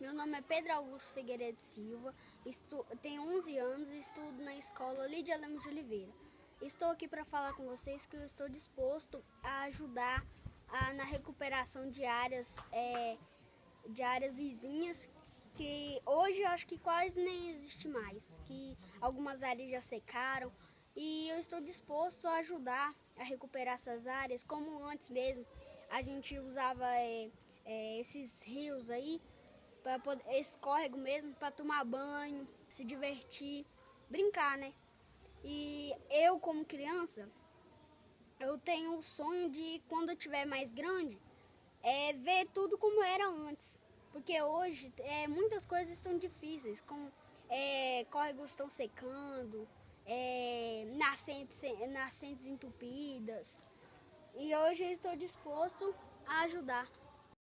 Meu nome é Pedro Augusto Figueiredo Silva, tenho 11 anos e estudo na escola Lídia Lemos de Oliveira. Estou aqui para falar com vocês que eu estou disposto a ajudar a, na recuperação de áreas, é, de áreas vizinhas que hoje eu acho que quase nem existe mais, que algumas áreas já secaram e eu estou disposto a ajudar a recuperar essas áreas, como antes mesmo a gente usava é, é, esses rios aí para poder esse córrego mesmo para tomar banho, se divertir, brincar, né? E eu como criança, eu tenho o sonho de quando eu tiver mais grande, é ver tudo como era antes, porque hoje é, muitas coisas estão difíceis, como é, córregos estão secando, é, nascentes, nascentes entupidas. E hoje eu estou disposto a ajudar.